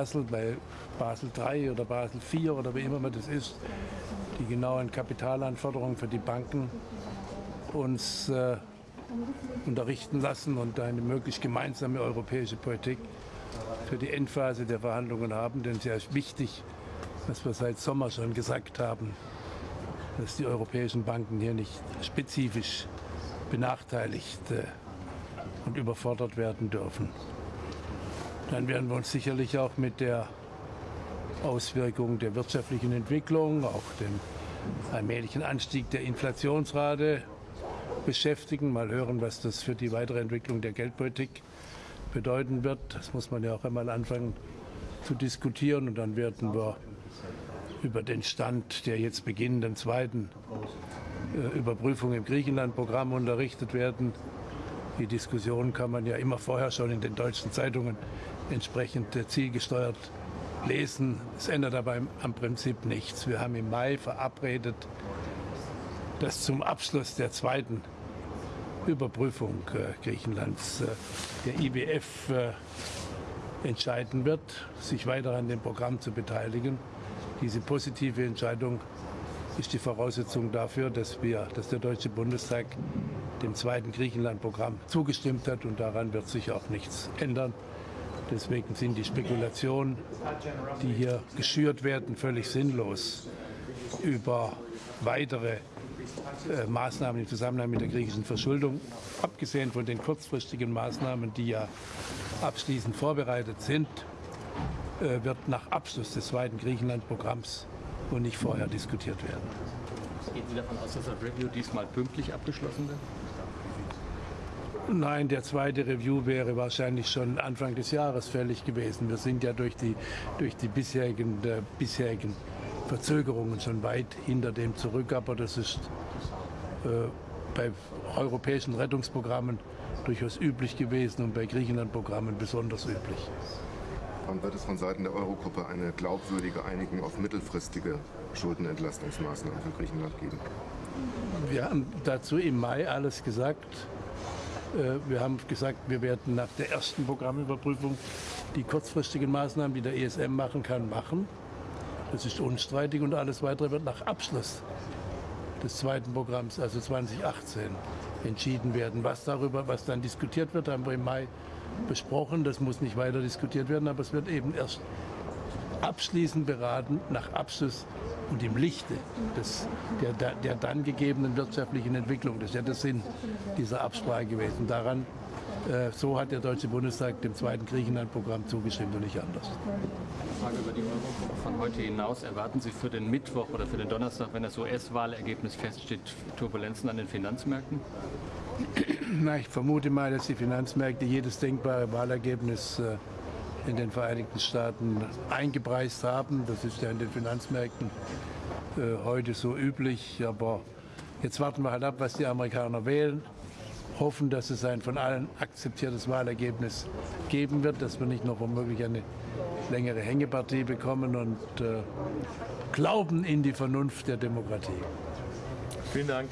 Basel, bei Basel III oder Basel IV oder wie immer man das ist, die genauen Kapitalanforderungen für die Banken uns äh, unterrichten lassen und eine möglichst gemeinsame europäische Politik für die Endphase der Verhandlungen haben. Denn es ist wichtig, was wir seit Sommer schon gesagt haben, dass die europäischen Banken hier nicht spezifisch benachteiligt äh, und überfordert werden dürfen. Dann werden wir uns sicherlich auch mit der Auswirkung der wirtschaftlichen Entwicklung, auch dem allmählichen Anstieg der Inflationsrate beschäftigen. Mal hören, was das für die weitere Entwicklung der Geldpolitik bedeuten wird. Das muss man ja auch einmal anfangen zu diskutieren. Und dann werden wir über den Stand der jetzt beginnenden zweiten äh, Überprüfung im Griechenland-Programm unterrichtet werden. Die Diskussion kann man ja immer vorher schon in den deutschen Zeitungen entsprechend äh, zielgesteuert lesen. Es ändert aber am Prinzip nichts. Wir haben im Mai verabredet, dass zum Abschluss der zweiten Überprüfung äh, Griechenlands äh, der IWF entscheiden wird, sich weiter an dem Programm zu beteiligen. Diese positive Entscheidung ist die Voraussetzung dafür, dass, wir, dass der Deutsche Bundestag dem zweiten Griechenland-Programm zugestimmt hat und daran wird sich auch nichts ändern. Deswegen sind die Spekulationen, die hier geschürt werden, völlig sinnlos über weitere äh, Maßnahmen im Zusammenhang mit der griechischen Verschuldung, abgesehen von den kurzfristigen Maßnahmen, die ja abschließend vorbereitet sind, äh, wird nach Abschluss des zweiten Griechenland-Programms und nicht vorher diskutiert werden. Gehen Sie davon aus, dass das Review diesmal pünktlich abgeschlossen wird? Nein, der zweite Review wäre wahrscheinlich schon Anfang des Jahres fällig gewesen. Wir sind ja durch die, durch die bisherigen, äh, bisherigen Verzögerungen schon weit hinter dem zurück. Aber das ist äh, bei europäischen Rettungsprogrammen durchaus üblich gewesen und bei Griechenland-Programmen besonders üblich. Wann wird es von Seiten der Eurogruppe eine glaubwürdige Einigung auf mittelfristige Schuldenentlastungsmaßnahmen für Griechenland geben? Wir haben dazu im Mai alles gesagt. Äh, wir haben gesagt, wir werden nach der ersten Programmüberprüfung die kurzfristigen Maßnahmen, die der ESM machen kann, machen. Das ist unstreitig und alles weitere wird nach Abschluss des zweiten Programms, also 2018, entschieden werden. Was darüber, was dann diskutiert wird, haben wir im Mai besprochen. Das muss nicht weiter diskutiert werden, aber es wird eben erst abschließend beraten nach Abschluss und im Lichte des, der, der dann gegebenen wirtschaftlichen Entwicklung. Das ist ja der Sinn dieser Absprache gewesen. Daran, äh, so hat der Deutsche Bundestag dem zweiten Griechenland-Programm zugestimmt und nicht anders. Frage über die Eurogruppe von heute hinaus. Erwarten Sie für den Mittwoch oder für den Donnerstag, wenn das US-Wahlergebnis feststeht, Turbulenzen an den Finanzmärkten? Na, ich vermute mal, dass die Finanzmärkte jedes denkbare Wahlergebnis äh, in den Vereinigten Staaten eingepreist haben. Das ist ja in den Finanzmärkten äh, heute so üblich. Aber jetzt warten wir halt ab, was die Amerikaner wählen. Hoffen, dass es ein von allen akzeptiertes Wahlergebnis geben wird, dass wir nicht noch womöglich eine längere Hängepartie bekommen und äh, glauben in die Vernunft der Demokratie. Vielen Dank.